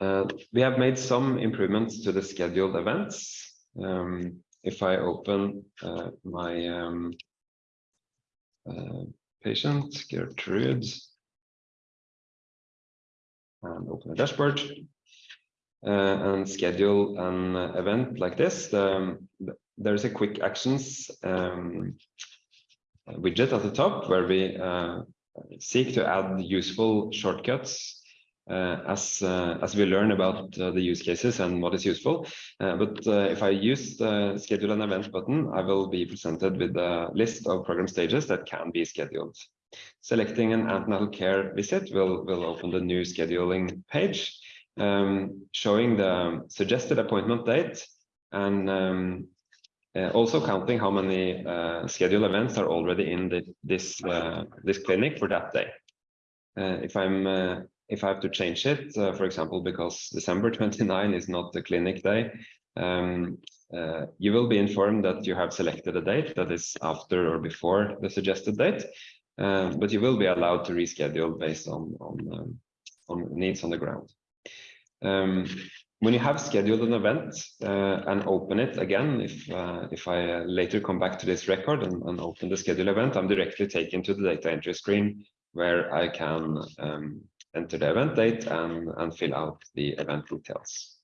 Uh, we have made some improvements to the scheduled events. Um, if I open uh, my um, uh, patient, Gertrude, and open the dashboard uh, and schedule an event like this, um, there's a quick actions um, widget at the top where we uh, seek to add useful shortcuts as uh, as we learn about uh, the use cases and what is useful. Uh, but uh, if I use the schedule an event button, I will be presented with a list of program stages that can be scheduled. Selecting an antenatal care visit will, will open the new scheduling page, um, showing the suggested appointment date and um, uh, also counting how many uh, scheduled events are already in the, this uh, this clinic for that day. Uh, if I'm uh, if I have to change it, uh, for example, because December 29 is not the clinic day, um, you will be informed that you have selected a date that is after or before the suggested date, but you will be allowed to reschedule based on on um, on needs on the ground. Um, when you have scheduled an event uh, and open it again, if uh, if I uh, later come back to this record and, and, open the schedule event, I'm directly taken to the data entry screen where I can um, enter the event date and, and fill out the event details.